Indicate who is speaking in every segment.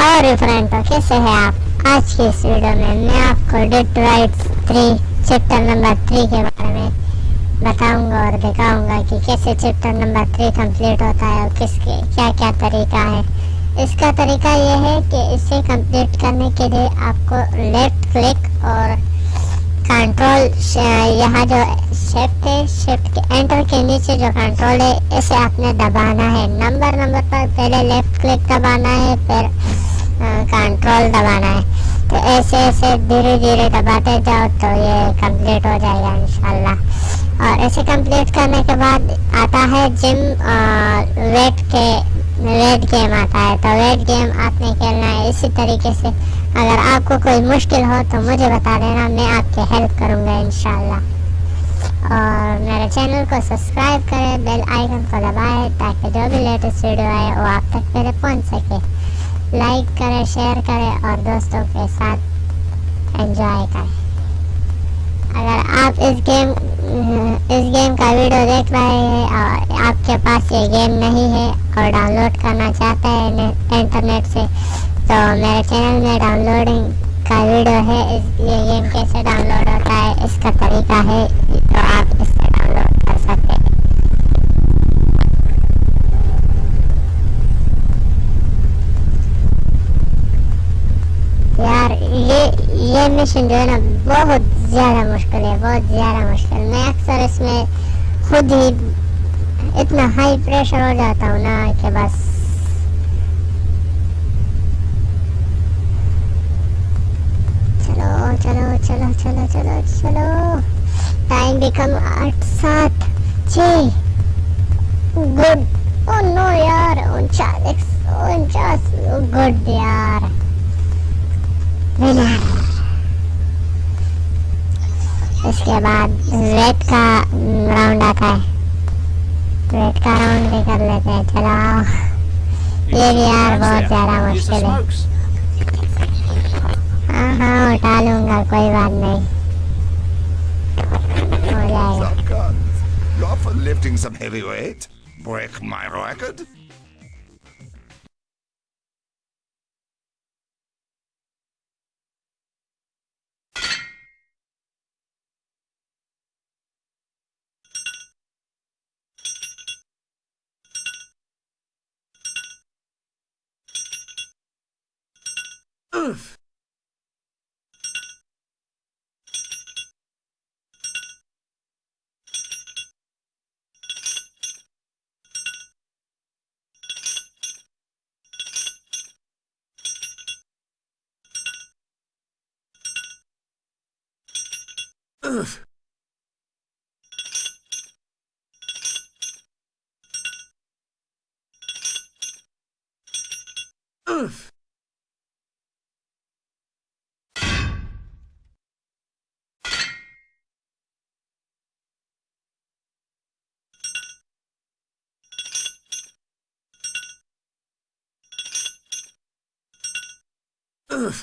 Speaker 1: Hi friend تو کیسے ہیں آپ؟ آج کی اس ویڈیو میں میں آپ کو date right three chapter number three کے بارے میں بتاؤں گا اور دکھاؤں گا کہ کیسے چپٹر نمبر تھری کمپلیٹ ہوتا ہے اور کس کے کیا کیا طریقہ ہے۔ اس کا طریقہ یہ ہے کہ اسے کمپلیٹ کرنے کے لیے آپ کو لیفٹ کلک اور کنٹرول یہاں جو شفٹ ہے شفٹ کے انٹر کے نیچے جو کنٹرول ہے، اسے آپ نے دبانا ہے۔ نمبر نمبر پر پہلے لیفٹ کلک دبانا ہے، پھر ہاں، کنٹرول دبانا ہے۔ تو ایسے ایسے دھیرے دھیرے دباتے جاؤ تو یہ کمپلیٹ ہو جائے گا انشاءاللہ۔ اور ایسے کمپلیٹ کرنے کے بعد آتا ہے جم ویٹ کے ویٹ گیم آتا ہے۔ تو ویٹ گیم آپ نے کھیلنا ہے۔ اسی طریقے سے اگر آپ کو کوئی مشکل ہو تو مجھے بتا دینا، میں آپ کی ہیلپ کروں گا انشاءاللہ۔ اور میرے چینل کو سبسکرائب کریں بیل آئیکن کو دبائیں تاکہ جو بھی لیٹسٹ ویڈیو آئے وہ آپ تک میرے پہنچ سکے۔ لائک کریں، شیئر کریں اور دوستوں کے ساتھ انجوائے کریں۔ اگر آپ اس گیم اس گیم کا ویڈیو دیکھ رہے ہیں اور آپ کے پاس یہ گیم نہیں ہے اور ڈاؤن لوڈ کرنا چاہتے ہیں انٹرنیٹ سے، تو میرے چینل میں ڈاؤن لوڈنگ کا ویڈیو ہے۔ یہ گیم کیسے ڈاؤن لوڈ ہوتا ہے، اس کا طریقہ ہے۔ تو آپ اس سے ڈاؤن لوڈ ریزرویشن جو ہے نا بہت زیادہ مشکل ہے، بہت زیادہ مشکل۔ میں اکثر اس میں خود ہی اتنا ہائی پریشر ہو جاتا ہوں نا کہ بس۔ چلو چلو چلو چلو چلو چلو۔ ٹائم بھی کم آٹھ سات، چھ۔ گڈ۔ او نو یار، انچالیس، انچاس۔ گڈ یار۔ کے بعد ریڈ کا راؤنڈ آتا ہے۔ ریڈ کا راؤنڈ بھی کر لیتے ہیں۔ چلا
Speaker 2: یہ بھی یار بہت زیادہ مشکل ہے۔
Speaker 1: ہاں ہاں اٹھا لوں گا، کوئی بات نہیں۔ ہو جائے
Speaker 3: گا۔ Lifting some heavy weight break my record? Oof. Ugh. Ugh.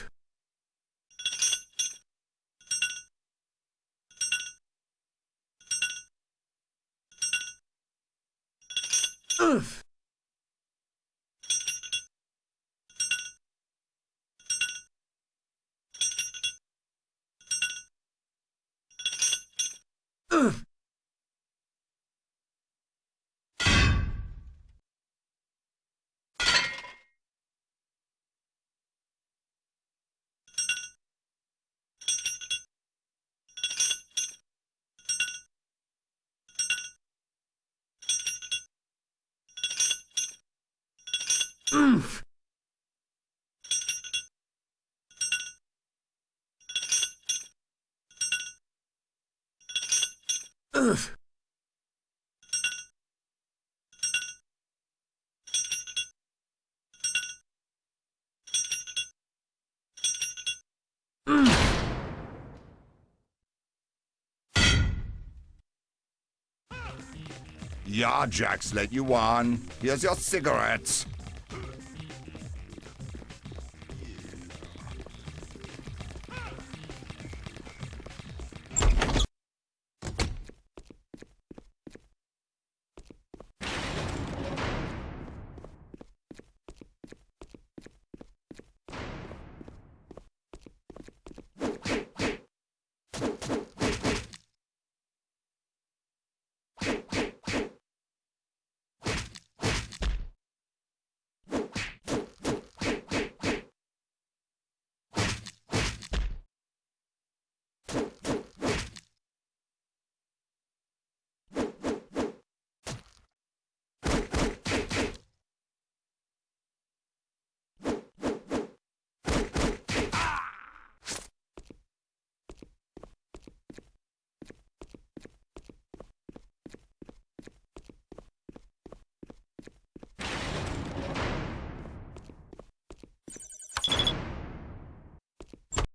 Speaker 3: Ugh. Yeah, Jax let you on. Here's your cigarettes.